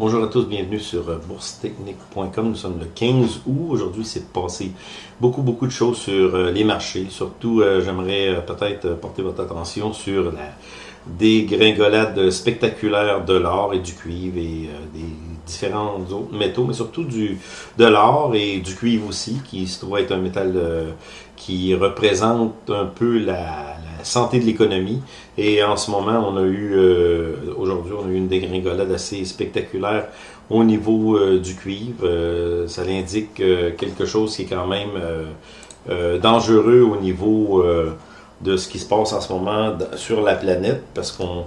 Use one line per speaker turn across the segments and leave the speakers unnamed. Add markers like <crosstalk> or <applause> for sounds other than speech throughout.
Bonjour à tous, bienvenue sur euh, boursetechnique.com. Nous sommes le 15 août. Aujourd'hui, c'est passé beaucoup, beaucoup de choses sur euh, les marchés. Surtout, euh, j'aimerais peut-être porter votre attention sur la dégringolade spectaculaire de l'or et du cuivre et des différents autres métaux, mais surtout de l'or et du cuivre aussi, qui se trouve être un métal qui représente un peu la, santé de l'économie. Et en ce moment, on a eu, euh, aujourd'hui, on a eu une dégringolade assez spectaculaire au niveau euh, du cuivre. Euh, ça indique quelque chose qui est quand même dangereux au niveau de ce qui se passe en ce moment sur la planète, parce qu'on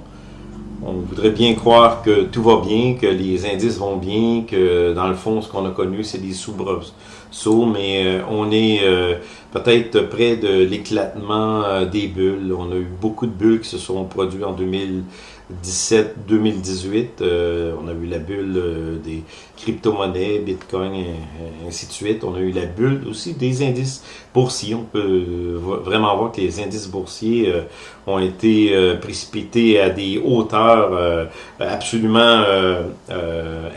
on voudrait bien croire que tout va bien, que les indices vont bien, que dans le fond, ce qu'on a connu, c'est des soubresauts, mais euh, on est euh, peut-être près de l'éclatement euh, des bulles. On a eu beaucoup de bulles qui se sont produites en 2000. 17-2018, euh, on a eu la bulle euh, des crypto-monnaies, Bitcoin, et, ainsi de suite. On a eu la bulle aussi des indices boursiers. On peut euh, vraiment voir que les indices boursiers ont été précipités à des hauteurs absolument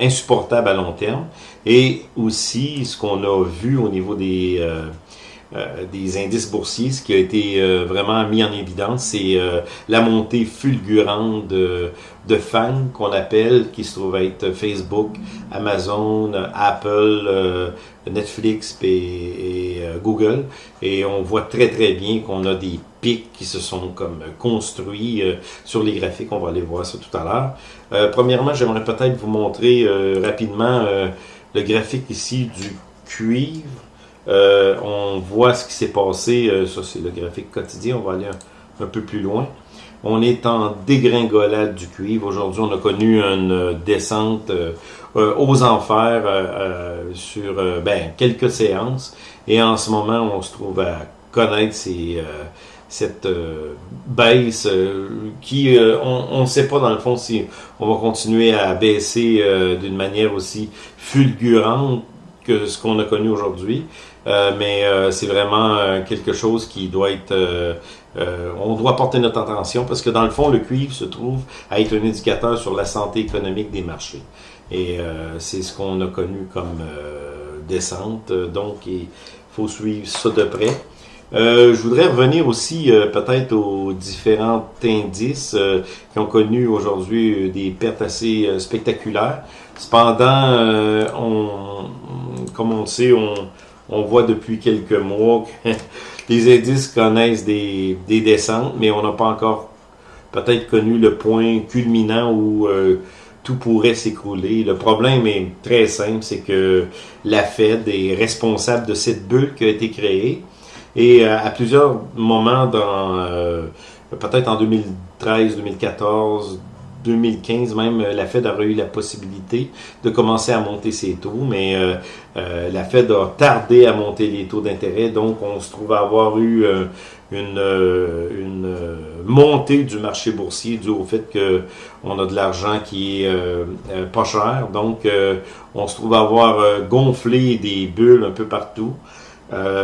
insupportables à long terme. Et aussi, ce qu'on a vu au niveau des euh, des indices boursiers, ce qui a été euh, vraiment mis en évidence, c'est euh, la montée fulgurante de, de fans qu'on appelle, qui se trouve être Facebook, Amazon, Apple, Netflix et, Google. Et on voit très très bien qu'on a des pics qui se sont comme construits sur les graphiques. On va aller voir ça tout à l'heure. premièrement, j'aimerais peut-être vous montrer rapidement le graphique ici du cuivre. Euh, on voit ce qui s'est passé. Euh, ça, c'est le graphique quotidien. On va aller un, peu plus loin. On est en dégringolade du cuivre. Aujourd'hui, on a connu une euh, descente aux enfers sur ben, quelques séances. Et en ce moment, on se trouve à connaître cette baisse qui, on ne sait pas dans le fond si on va continuer à baisser d'une manière aussi fulgurante que ce qu'on a connu aujourd'hui. Euh, mais euh, c'est vraiment euh, quelque chose qui doit être... on doit porter notre attention parce que dans le fond, le cuivre se trouve à être un indicateur sur la santé économique des marchés. Et c'est ce qu'on a connu comme descente. Donc, il faut suivre ça de près. je voudrais revenir aussi peut-être aux différents indices qui ont connu aujourd'hui des pertes assez spectaculaires. Cependant, on, comme on le sait, on, on voit depuis quelques mois que <laughs> les indices connaissent des, descentes, mais on n'a pas encore peut-être connu le point culminant où euh, tout pourrait s'écrouler. Le problème est très simple, c'est que la Fed est responsable de cette bulle qui a été créée. Et euh, à plusieurs moments dans euh, peut-être en 2013, 2014, 2015 même, euh, la Fed aurait eu la possibilité de commencer à monter ses taux, mais euh, euh, la Fed a tardé à monter les taux d'intérêt, donc on se trouve avoir eu une, montée du marché boursier dû au fait que on a de l'argent qui est pas cher, donc on se trouve avoir gonflé des bulles un peu partout.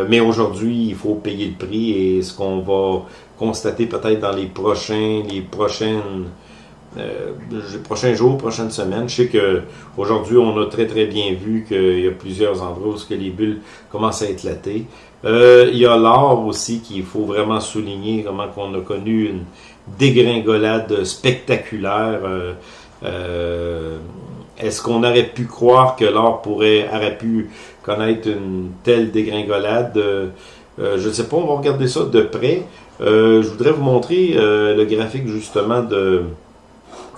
mais aujourd'hui, il faut payer le prix et ce qu'on va constater peut-être dans les prochains, les prochaines euh, les prochains jours, prochaines semaines. Je sais que aujourd'hui on a très très bien vu qu'il y a plusieurs endroits où que les bulles commencent à éclater. Euh, il y a l'or aussi qu'il faut vraiment souligner, comment qu'on a connu une dégringolade spectaculaire. Euh, est-ce qu'on aurait pu croire que l'or pourrait aurait pu connaître une telle dégringolade? Je ne sais pas, on va regarder ça de près. je voudrais vous montrer le graphique justement de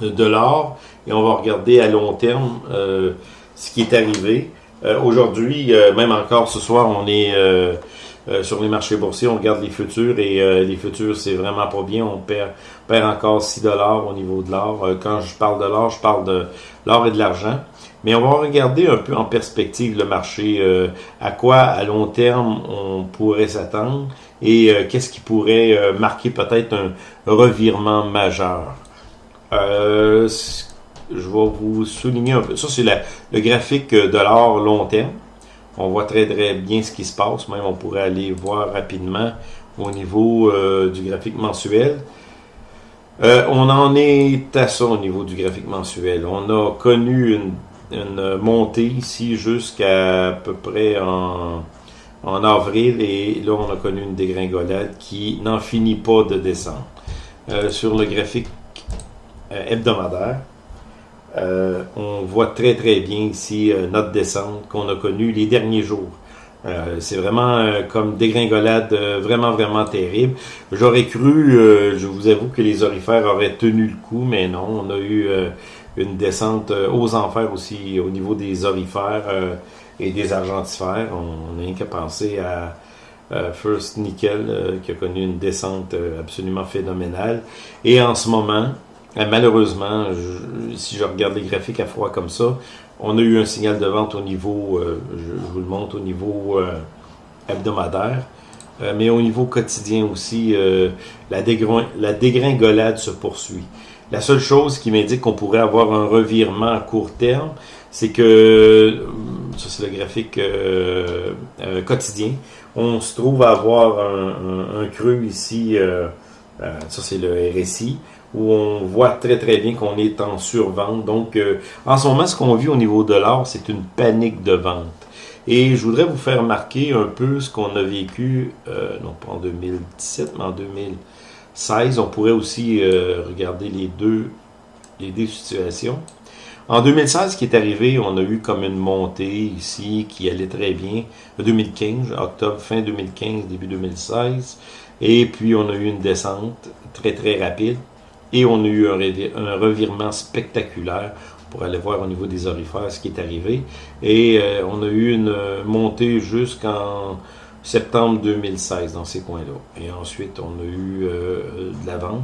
de l'or et on va regarder à long terme euh, ce qui est arrivé. Euh, aujourd'hui, euh, même encore ce soir, on est sur les marchés boursiers, on regarde les futurs et les futurs, c'est vraiment pas bien. On perd, perd encore 6 dollars au niveau de l'or. quand je parle de l'or, je parle de l'or et de l'argent. Mais on va regarder un peu en perspective le marché, à quoi à long terme on pourrait s'attendre et qu'est-ce qui pourrait marquer peut-être un revirement majeur. Euh, je vais vous souligner un peu. Ça, c'est le graphique de l'or long terme. On voit très très bien ce qui se passe. Même on pourrait aller voir rapidement au niveau euh, du graphique mensuel. on en est à ça au niveau du graphique mensuel. On a connu une, montée ici jusqu'à à peu près en avril et là on a connu une dégringolade qui n'en finit pas de descendre. sur le graphique hebdomadaire, euh, on voit très très bien ici euh, notre descente qu'on a connue les derniers jours. Euh, c'est vraiment comme dégringolade vraiment vraiment terrible. J'aurais cru, je vous avoue que les orifères auraient tenu le coup, mais non, on a eu une descente aux enfers aussi au niveau des orifères et des argentifères. On n'a qu'à penser à First Nickel qui a connu une descente absolument phénoménale. Et en ce moment, euh, malheureusement, si je regarde les graphiques à froid comme ça, on a eu un signal de vente au niveau, euh, je, vous le montre, au niveau euh, hebdomadaire, mais au niveau quotidien aussi, la, la, dégringolade se poursuit. La seule chose qui m'indique qu'on pourrait avoir un revirement à court terme, c'est que, ça c'est le graphique quotidien, on se trouve à avoir un, un creux ici, ça c'est le RSI, où on voit très très bien qu'on est en survente. Donc, euh, en ce moment, ce qu'on vit au niveau de l'or, c'est une panique de vente. Et je voudrais vous faire marquer un peu ce qu'on a vécu, euh, non pas en 2017, mais en 2016. On pourrait aussi euh, regarder les deux, les deux situations. En 2016, ce qui est arrivé, on a eu comme une montée ici qui allait très bien. 2015, octobre, fin 2015, début 2016. Et puis, on a eu une descente très, très rapide. Et on a eu un, revirement spectaculaire pour aller voir au niveau des orifères ce qui est arrivé. Et euh, on a eu une montée jusqu'en septembre 2016 dans ces coins-là. Et ensuite, on a eu euh, de la vente.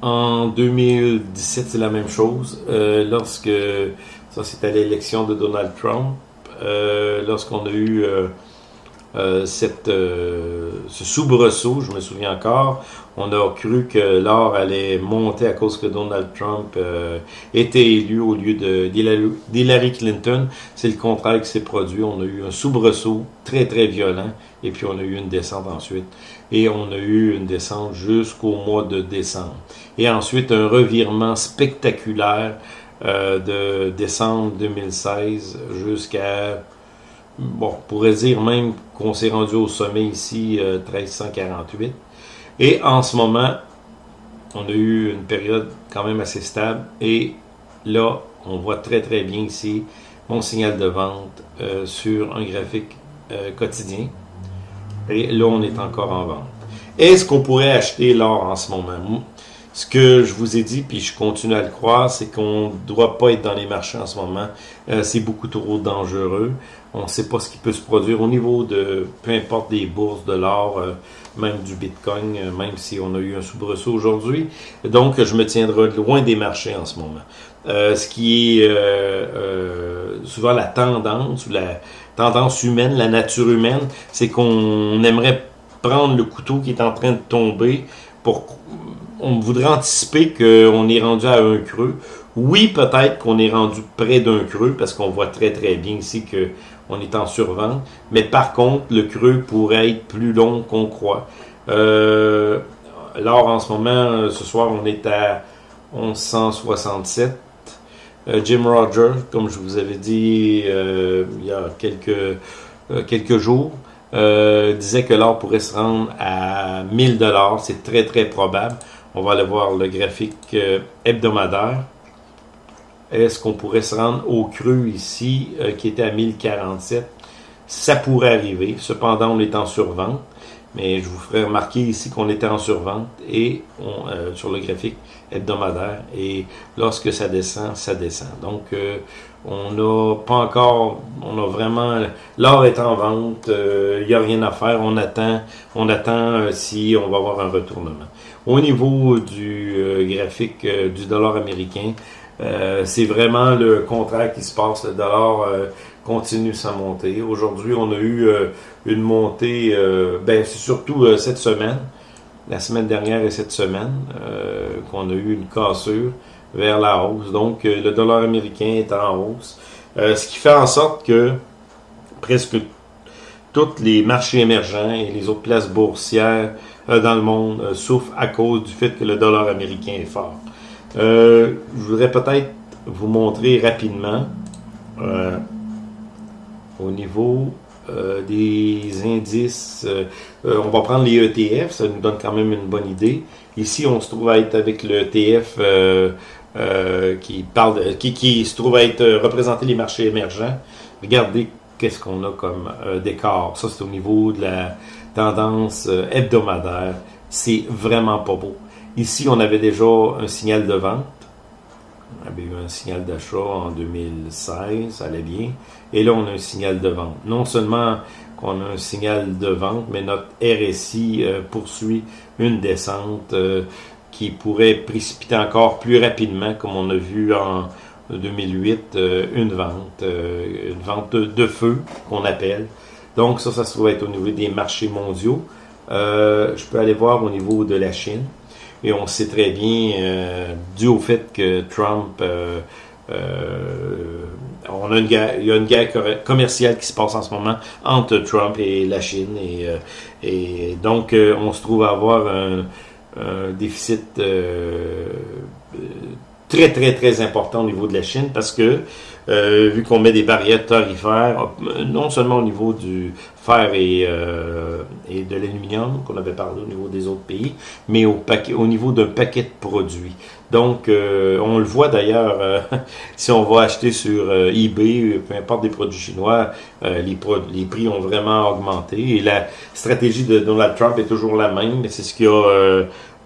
En 2017, c'est la même chose. Euh, lorsque, ça c'était l'élection de Donald Trump, lorsqu'on a eu euh, cette, euh, ce soubresaut, je me souviens encore, on a cru que l'or allait monter à cause que Donald Trump euh, était élu au lieu d'Hillary Clinton. C'est le contraire qui s'est produit. On a eu un soubresaut très très violent et puis on a eu une descente ensuite. Et on a eu une descente jusqu'au mois de décembre. Et ensuite un revirement spectaculaire de décembre 2016 jusqu'à bon, on pourrait dire même qu'on s'est rendu au sommet ici, 1348. Euh, et en ce moment, on a eu une période quand même assez stable. Et là, on voit très très bien ici mon signal de vente euh, sur un graphique euh, quotidien. Et là, on est encore en vente. Est-ce qu'on pourrait acheter l'or en ce moment? Ce que je vous ai dit, puis je continue à le croire, c'est qu'on ne doit pas être dans les marchés en ce moment. c'est beaucoup trop dangereux. On ne sait pas ce qui peut se produire au niveau de, peu importe des bourses, de l'or, euh, même du Bitcoin, euh, même si on a eu un soubresaut aujourd'hui. Donc, je me tiendrai loin des marchés en ce moment. Euh, ce qui est souvent la tendance, la tendance humaine, la nature humaine, c'est qu'on aimerait prendre le couteau qui est en train de tomber pour on voudrait anticiper qu'on est rendu à un creux. Oui, peut-être qu'on est rendu près d'un creux parce qu'on voit très très bien ici que on est en survente. Mais par contre, le creux pourrait être plus long qu'on croit. Euh, alors, en ce moment, ce soir, on est à 1167. Euh, Jim Rogers, comme je vous avais dit euh, il y a quelques, quelques jours, disait que l'or pourrait se rendre à 1000 dollars. C'est très, très probable. On va aller voir le graphique hebdomadaire. Est-ce qu'on pourrait se rendre au creux ici, euh, qui était à 1047? Ça pourrait arriver. Cependant, on est en survente. Mais je vous ferai remarquer ici qu'on était en survente et euh, sur le graphique hebdomadaire. Et lorsque ça descend, ça descend. Donc, euh, on n'a pas encore, on a vraiment, l'or est en vente, il n'y a rien à faire. On attend, on attend si on va avoir un retournement. Au niveau du graphique du dollar américain, euh, c'est vraiment le contraire qui se passe. Le dollar euh, continue sa montée. Aujourd'hui, on a eu euh, une montée, ben c'est surtout cette semaine, la semaine dernière et cette semaine, qu'on a eu une cassure vers la hausse. Donc, le dollar américain est en hausse. ce qui fait en sorte que presque tous les marchés émergents et les autres places boursières dans le monde souffrent à cause du fait que le dollar américain est fort. Je voudrais peut-être vous montrer rapidement au niveau euh, des indices. Euh, euh, on va prendre les ETF, ça nous donne quand même une bonne idée. Ici, on se trouve à être avec le ETF qui parle, qui, qui, se trouve à être représenter les marchés émergents. Regardez qu'est-ce qu'on a comme décor. Ça, c'est au niveau de la tendance hebdomadaire. C'est vraiment pas beau. Ici, on avait déjà un signal de vente. On avait eu un signal d'achat en 2016, ça allait bien. Et là, on a un signal de vente. Non seulement qu'on a un signal de vente, mais notre RSI euh, poursuit une descente euh, qui pourrait précipiter encore plus rapidement, comme on a vu en 2008, euh, une vente, une vente de, feu qu'on appelle. Donc ça, ça se trouve être au niveau des marchés mondiaux. je peux aller voir au niveau de la Chine. Et on sait très bien, dû au fait que Trump on a une guerre, il y a une guerre commerciale qui se passe en ce moment entre Trump et la Chine. Et, euh, donc, euh, on se trouve à avoir un, déficit euh, très, très, très important au niveau de la Chine parce que euh, vu qu'on met des barrières tarifaires, non seulement au niveau du fer et, euh, et de l'aluminium, qu'on avait parlé au niveau des autres pays, mais au, paquet, au niveau d'un paquet de produits. Donc, euh, on le voit d'ailleurs, <laughs> si on va acheter sur eBay, peu importe des produits chinois, les, les prix ont vraiment augmenté. Et la stratégie de Donald Trump est toujours la même, c'est ce qu'il a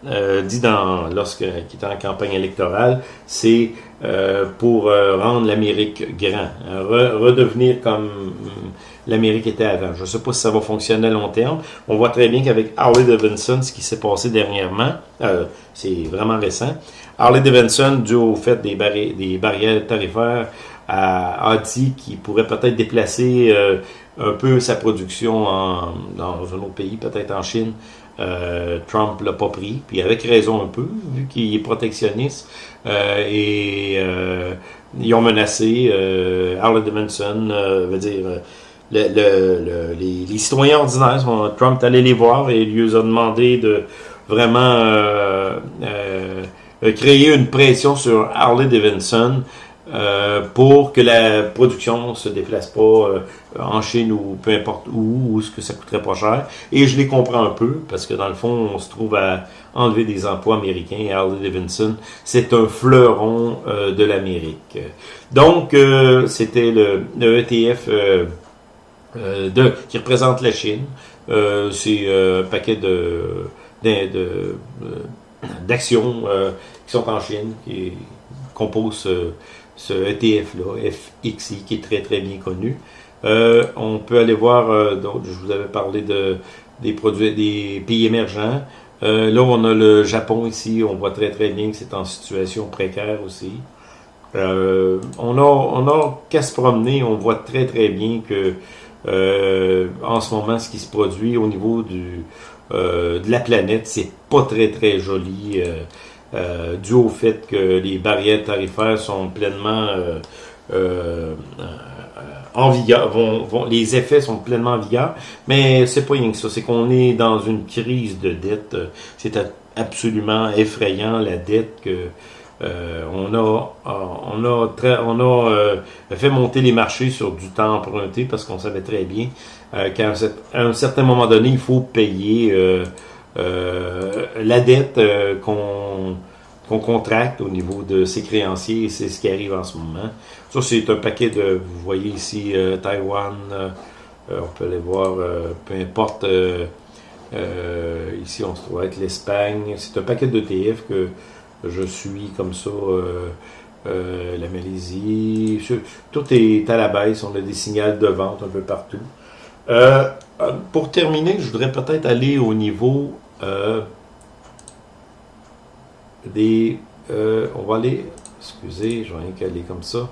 euh, dit dans lorsqu'il était en campagne électorale, c'est euh, pour euh, rendre l'Amérique grand, redevenir comme mm, l'Amérique était avant. Je ne sais pas si ça va fonctionner à long terme. On voit très bien qu'avec Harley Davidson, ce qui s'est passé dernièrement, c'est vraiment récent. Harley Davidson, dû au fait des barrières tarifaires, a, dit qu'il pourrait peut-être déplacer un peu sa production dans un autre pays, peut-être en Chine, euh, Trump l'a pas pris, puis avec raison un peu, vu qu'il est protectionniste. Euh, et euh, ils ont menacé euh, Harley Davidson, veut dire le, le, les, citoyens ordinaires. Trump est allé les voir et lui a demandé de vraiment créer une pression sur Harley Davidson euh, pour que la production se déplace pas euh, en Chine ou peu importe où, où ce que ça coûterait pas cher. Et je les comprends un peu, parce que dans le fond, on se trouve à enlever des emplois américains. Harley Davidson, c'est un fleuron euh, de l'Amérique. Donc, c'était le, ETF de, qui représente la Chine. c'est un paquet de, d'actions qui sont en Chine, qui composent ce ETF-là, FXI, qui est très très bien connu. Euh, on peut aller voir euh, je vous avais parlé de, des produits des pays émergents. Euh, là, on a le Japon ici, on voit très très bien que c'est en situation précaire aussi. on a, on a qu'à se promener, on voit très très bien que en ce moment, ce qui se produit au niveau du, de la planète, c'est pas très très joli. Euh, dû au fait que les barrières tarifaires sont pleinement euh, euh, en vigueur, vont, les effets sont pleinement en vigueur, mais c'est pas rien que ça, c'est qu'on est dans une crise de dette. C'est absolument effrayant la dette que on a, on a, très, on a fait monter les marchés sur du temps emprunté parce qu'on savait très bien qu'à un, certain moment donné, il faut payer euh, la dette euh, qu'on qu'on contracte au niveau de ses créanciers, c'est ce qui arrive en ce moment. Ça, c'est un paquet de, vous voyez ici, euh, Taïwan, on peut aller voir, peu importe, ici on se trouve avec l'Espagne, c'est un paquet d'ETF que je suis comme ça, la Malaisie, tout est à la baisse, on a des signaux de vente un peu partout. pour terminer, je voudrais peut-être aller au niveau euh, des, euh, on va aller, excusez, je vais rien caler comme ça.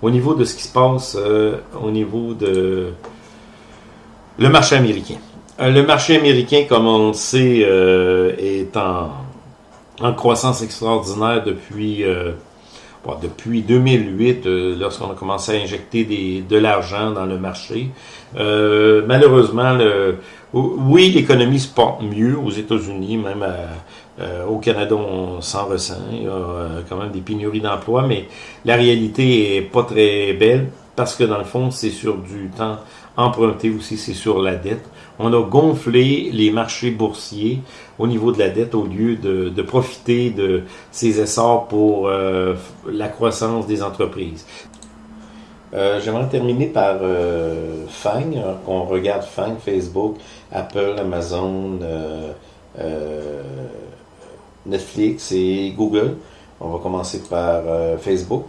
Au niveau de ce qui se passe euh, au niveau de le marché américain. le marché américain, comme on le sait, est en, en, croissance extraordinaire depuis depuis 2008, lorsqu'on a commencé à injecter des, de l'argent dans le marché. malheureusement, le, oui, l'économie se porte mieux aux États-Unis, même au Canada, on s'en ressent. Il y a quand même des pénuries d'emplois, mais la réalité est pas très belle parce que dans le fond, c'est sur du temps emprunté aussi, c'est sur la dette. On a gonflé les marchés boursiers au niveau de la dette au lieu de, profiter de ces essors pour euh, la croissance des entreprises. Euh, J'aimerais terminer par euh, FANG. On regarde FANG, Facebook, Apple, Amazon, Netflix et Google. On va commencer par Facebook.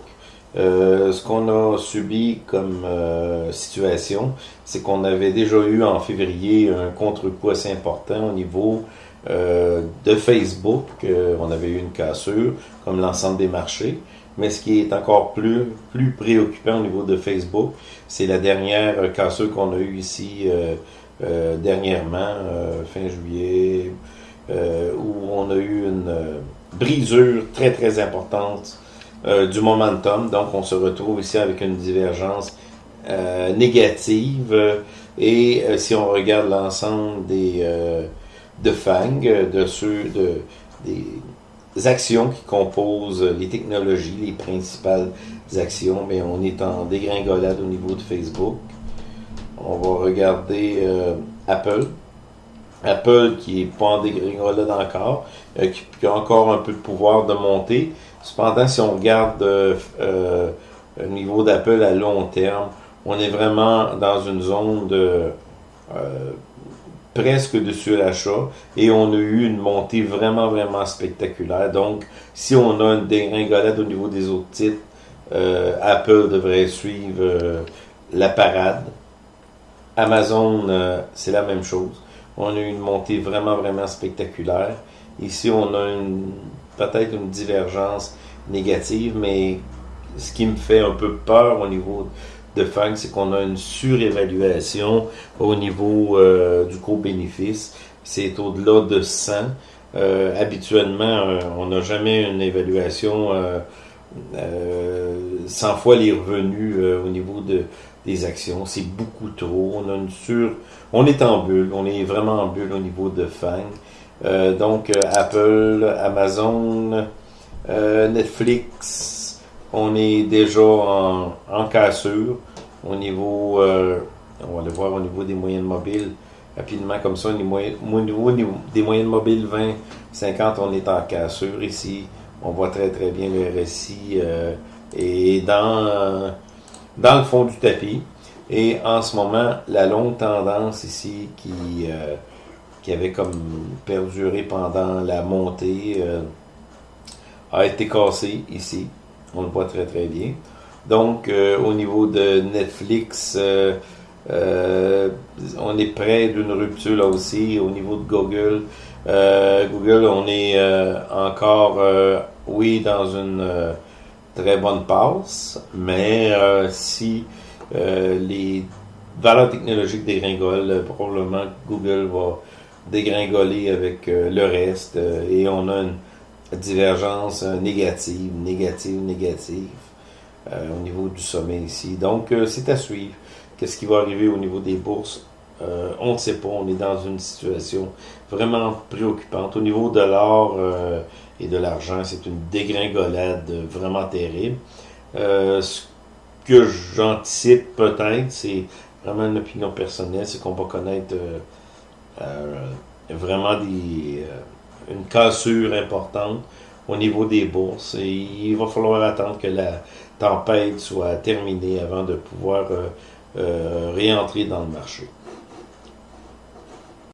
Euh, ce qu'on a subi comme euh, situation, c'est qu'on avait déjà eu en février un contre-coup assez important au niveau euh, de Facebook. on avait eu une cassure, comme l'ensemble des marchés. Mais ce qui est encore plus, plus préoccupant au niveau de Facebook, c'est la dernière cassure qu'on a eue ici dernièrement, fin juillet, où on a eu une brisure très très importante euh, du momentum. Donc, on se retrouve ici avec une divergence euh, négative. Et euh, si on regarde l'ensemble des de FANG, de ceux de des actions qui composent les technologies, les principales actions, mais on est en dégringolade au niveau de Facebook. On va regarder Apple. Apple qui est pas en dégringolade encore, qui, a encore un peu de pouvoir de monter, Cependant, si on regarde euh, euh, le niveau d'Apple à long terme, on est vraiment dans une zone de euh, presque de surachat et on a eu une montée vraiment, vraiment spectaculaire. Donc, si on a une dégringolade au niveau des autres titres, Apple devrait suivre la parade. Amazon, c'est la même chose. On a eu une montée vraiment, vraiment spectaculaire. Ici, on a peut-être une divergence négative, mais ce qui me fait un peu peur au niveau de Fang, c'est qu'on a une surévaluation au niveau euh, du co-bénéfice. C'est au-delà de 100. Euh, habituellement, euh, on n'a jamais une évaluation 100 fois les revenus au niveau de, des actions. C'est beaucoup trop. On a une sur, on est en bulle. On est vraiment en bulle au niveau de Fang. Euh, donc, euh, Apple, Amazon, euh, Netflix, on est déjà en, en cassure au niveau, on va le voir au niveau des moyennes mobiles rapidement comme ça, au niveau, des moyennes mobiles 20, 50, on est en cassure ici. On voit très très bien le RSI et dans, dans le fond du tapis. Et en ce moment, la longue tendance ici qui, qui avait comme perduré pendant la montée, euh, a été cassé ici. On le voit très très bien. Donc, euh, au niveau de Netflix, euh, on est près d'une rupture là aussi. Au niveau de Google, Google, on est encore, oui, dans une très bonne passe, mais si les valeurs technologiques dégringolent, probablement Google va dégringoler avec euh, le reste euh, et on a une divergence euh, négative, négative, négative au niveau du sommet ici. Donc, c'est à suivre. Qu'est-ce qui va arriver au niveau des bourses? On ne sait pas. On est dans une situation vraiment préoccupante. Au niveau de l'or et de l'argent, c'est une dégringolade vraiment terrible. ce que j'anticipe peut-être, c'est vraiment une opinion personnelle, c'est qu'on va connaître euh, vraiment des, euh, une cassure importante au niveau des bourses et il va falloir attendre que la tempête soit terminée avant de pouvoir euh, réentrer dans le marché.